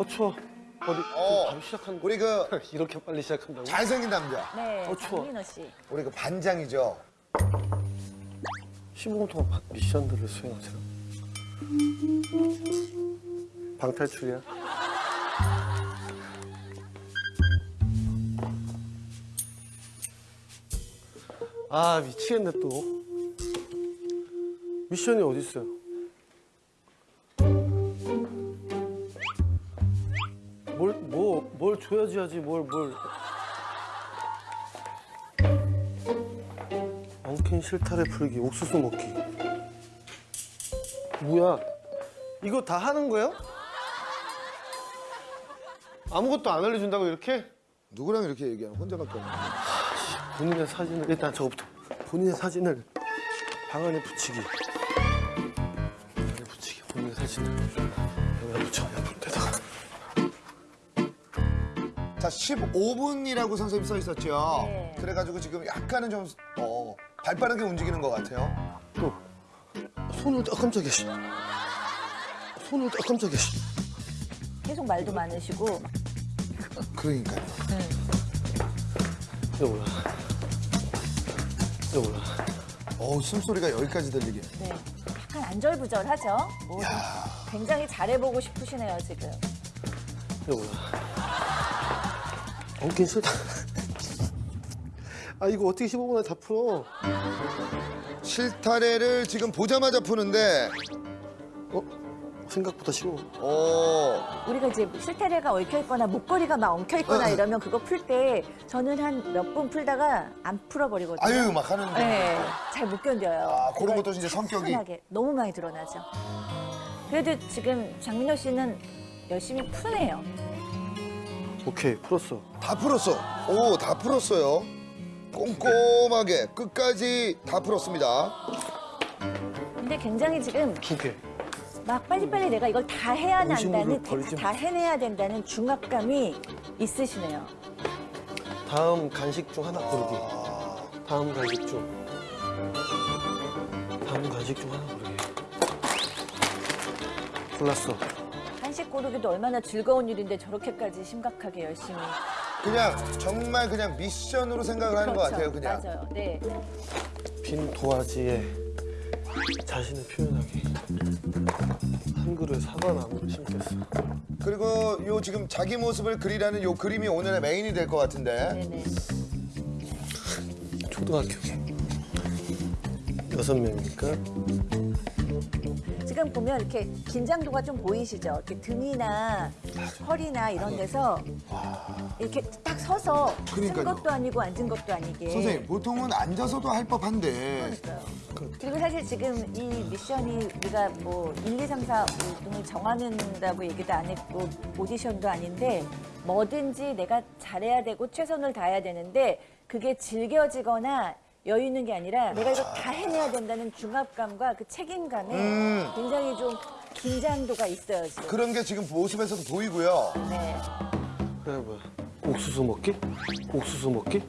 어 추워. 어디 어. 바로 시작한 우리 그 이렇게 빨리 시작한다고? 잘생긴 남자. 네, 어, 추워. 장민호 씨. 우리 그 반장이죠. 15분 동안 바- 미션들을 수행하세요. 방탈출이야? 아 미치겠네 또. 미션이 어디 있어요? 뭘 뭐 뭘 줘야지 하지 뭘 뭘. 엉킨 실타래 풀기, 옥수수 먹기. 뭐야? 이거 다 하는 거예요? 아무것도 안 알려준다고 이렇게? 누구랑 이렇게 얘기하는 혼자밖에 없는. 본인의 사진을 일단 저거부터 본인의 사진을 방 안에 붙이기. 방 안에 붙이기. 본인의 사진을 여기다 붙여. 옆에다가. 자, 15분이라고 선생님 써 있었죠. 네. 그래가지고 지금 약간은 좀 어, 발빠르게 움직이는 것 같아요. 또 손을 아 깜짝이야. 씨. 손을 아 깜짝이야. 씨. 계속 말도 많으시고. 그러니까요. 여보라. 여보라. 어우, 숨소리가 여기까지 들리게. 네. 약간 안절부절하죠. 뭐 굉장히 잘해보고 싶으시네요, 지금. 여보라. 엉킨 싫다. 아 이거 어떻게 15분에 다 풀어? 실타래를 지금 보자마자 푸는데, 어? 생각보다 쉬워. 어, 우리가 이제 실타래가 얽혀있거나 목걸이가 막 엉켜있거나 네. 이러면 그거 풀 때 저는 한 몇 분 풀다가 안 풀어버리거든요. 아유, 막 하는 거. 네, 잘못 견뎌요. 아, 그런 것도 이제 성격이. 차분하게 너무 많이 드러나죠. 그래도 지금 장민호 씨는 열심히 푸네요. 오케이 풀었어. 다 풀었어. 오, 다 풀었어요. 꼼꼼하게 끝까지 다 풀었습니다. 근데 굉장히 지금 두 개. 막 빨리빨리 내가 이걸 다 해야 한다는 버리지 다 해내야 된다는 중압감이 있으시네요. 다음 간식 중 하나 고르기. 다음 간식 중. 다음 간식 중 하나 고르기. 골랐어. 한식 고르기도 얼마나 즐거운 일인데 저렇게까지 심각하게 열심히. 그냥 정말 그냥 미션으로 생각을 하는 것 같아요, 그냥. 맞아요. 네. 빈 도화지에 자신을 표현하기. 한 그루에 사과나무를 심겠어. 그리고 요 지금 자기 모습을 그리라는 요 그림이 오늘의 메인이 될 것 같은데. 네네. 초등학교 여섯 명이니까 지금 보면 이렇게 긴장도가 좀 보이시죠? 이렇게 등이나 허리나 이런 데서 이렇게 딱 서서 쓴 그러니까요. 것도 아니고 앉은 것도 아니게. 선생님, 보통은 앉아서도 할 법한데. 그러니까요. 그리고 사실 지금 이 미션이 우리가 뭐 1, 2, 3, 4, 5등을 정하는다고 얘기도 안 했고 오디션도 아닌데 뭐든지 내가 잘해야 되고 최선을 다해야 되는데 그게 즐겨지거나 여유 있는 게 아니라 내가 이거 다 해내야 된다는 중압감과 그 책임감에 음. 굉장히 좀 긴장도가 있어요 지금. 그런 게 지금 모습에서도 보이고요. 네. 그래 뭐야 옥수수 먹기? 옥수수 먹기?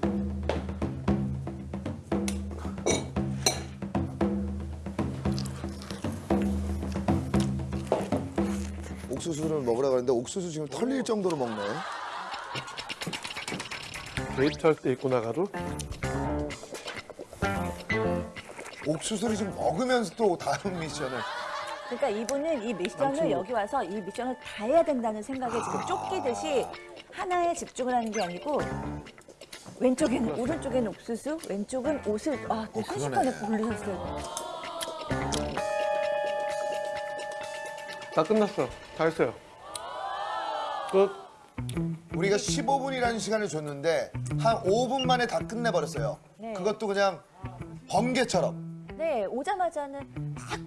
옥수수를 먹으라 그랬는데 옥수수 지금 털릴 정도로 먹네. 데이트할 때 입고 나가도 옥수수를 지금 먹으면서 또 다른 미션을. 그러니까 이분은 이 미션을 여기 와서 이 미션을 다 해야 된다는 생각에 지금 쫓기듯이 하나에 집중을 하는 게 아니고 왼쪽에는 오른쪽에는 옥수수, 왼쪽은 옷을 아, 또 순식간에 고르셨어요. 다 끝났어 다 했어요 끝 우리가 15분이라는 시간을 줬는데 한 5분 만에 다 끝내버렸어요. 네. 그것도 그냥 번개처럼. 네, 오자마자는 막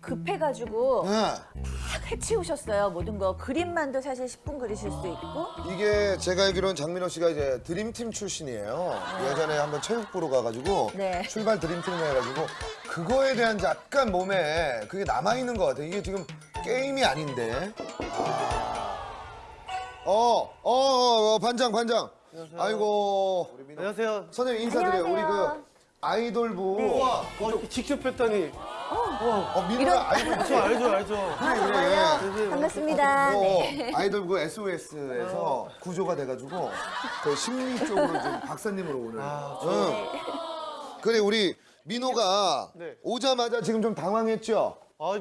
급해가지고 네. 막 해치우셨어요 모든 거. 그림만도 사실 10분 그리실 수도 있고. 이게 제가 알기로는 장민호 씨가 이제 드림팀 출신이에요. 예전에 한번 체육 보러 가가지고 네. 출발 드림팀 해가지고 그거에 대한 약간 몸에 그게 남아 있는 것 같아요. 이게 지금 게임이 아닌데. 어, 어, 어, 어, 반장, 반장. 아이고. 안녕하세요 선생님 인사드려요. 우리 안녕하세요. 그 아이돌부. 네. 와 어, 직접 했다니 어, 민호야 아이돌 저 알죠 알죠. 아, 정말요? 선생님, 반갑습니다. 어, 네. 아이돌 그 SOS에서 구조가 돼가지고 그 심리 쪽으로 좀 박사님으로 오늘. 아, 응. 그래 우리 민호가 네. 오자마자 지금 좀 당황했죠. 아뭐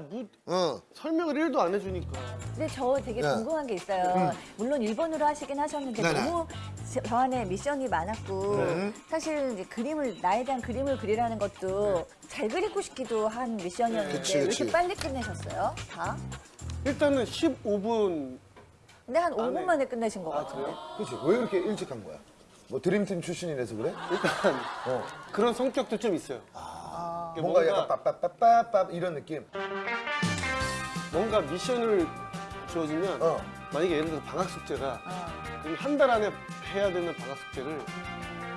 응. 설명을 1도 안 해주니까. 근데 저 되게 네. 궁금한 게 있어요. 물론 일본어로 하시긴 하셨는데 네네. 너무 저- 저 안에 미션이 많았고 네. 사실 이제 그림을 나에 대한 그림을 그리라는 것도 잘 그리고 싶기도 한 미션이었는데 그치, 왜 그치. 이렇게 빨리 끝내셨어요? 다? 일단은 15분 근데 한 5분 네. 만에 끝내신 것아 같아요. 그렇지. 왜 그렇게 일찍 한 거야? 뭐 드림팀 출신이라서 그래? 일단 어. 그런 성격도 좀 있어요. 뭔가 이게 뭔가 약간 빠빠빠빠빠 이런 느낌. 뭔가 미션을 주어지면 어. 만약에 예를 들어서 방학 숙제가 어. 한달 안에 해야 되는 방학 숙제를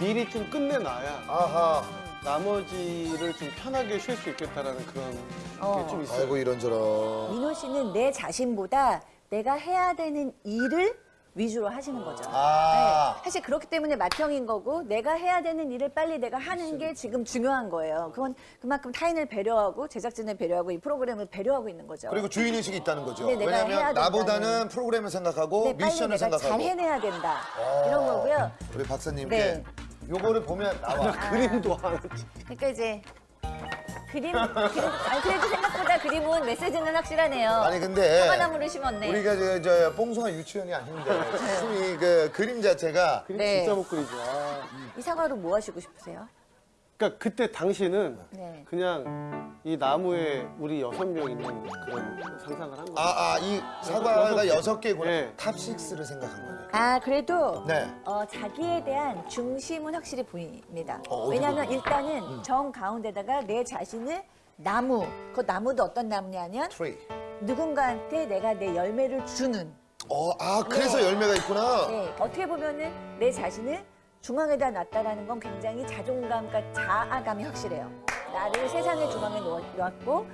미리 좀 끝내놔야 아하. 나머지를 좀 편하게 쉴 수 있겠다라는 그런 어. 게좀 있어요. 아이고 이런저런. 민호 씨는 내 자신보다 내가 해야 되는 일을 위주로 하시는 거죠. 아. 네, 사실 그렇기 때문에 맏형인 거고 내가 해야 되는 일을 빨리 내가 하는 게 지금 중요한 거예요. 그건 그만큼 타인을 배려하고 제작진을 배려하고 이 프로그램을 배려하고 있는 거죠. 그리고 주인 의식이 있다는 거죠. 네, 왜냐하면. 나보다는 프로그램을 생각하고 네, 미션을 내가 생각하고. 잘 해내야 된다. 어. 이런 거고요. 우리 박사님께 네. 요거를 보면 나와. 그림도 하나 그러니까 이제 그림, 그림 아니 그래도 생각보다 그림은 메시지는 확실하네요. 아니 근데 사과나무를 심었네. 우리가 저, 저 뽕송한 유치원이 아닌데 지금 이그 그림 자체가 그림 네. 진짜 못 그리죠. 아. 이 사과로 뭐 하시고 싶으세요? 그러니까 그때 당시는 네. 그냥 이 나무에 우리 여섯 명 있는 그런 상상을 한 거예요. 아 아 이 사과가 여섯 개구나. 네. top 6를 생각한 거네. 아 그래도 네. 어, 자기에 대한 중심은 확실히 보입니다. 어, 왜냐하면? 일단은 정 가운데다가 내 자신을 나무, 그 나무도 어떤 나무냐면 트리. 누군가한테 내가 내 열매를 주는. 어, 아 그래서 네. 열매가 있구나. 네, 어떻게 보면은 내 자신을 중앙에다 놨다라는 건 굉장히 자존감과 자아감이 확실해요. 나를 세상의 중앙에 놓- 놓았고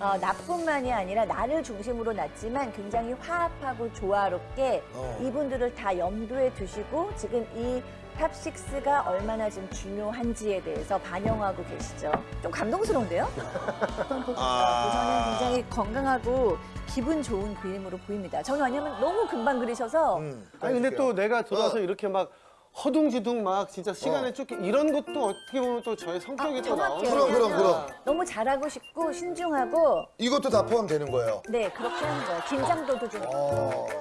어, 나뿐만이 아니라 나를 중심으로 놨지만 굉장히 화합하고 조화롭게 어. 이분들을 다 염두에 두시고 지금 이 top 6가 얼마나 지금 중요한지에 대해서 반영하고 계시죠. 좀 감동스러운데요? 아. 저는 굉장히 건강하고 기분 좋은 그림으로 보입니다. 저는 왜냐면 너무 금방 그리셔서 음, 아니 근데 또 내가 들어와서 어. 이렇게 막 허둥지둥 막 진짜 시간에 어. 쫓기 이런 것도 어떻게 보면 또 저의 성격이 아, 또 나오는. 그럼, 그럼, 그럼. 너무 잘하고 싶고 신중하고 이것도 다 포함되는 거예요. 네 그렇게 하는 거예요. 긴장도도 좀. 어.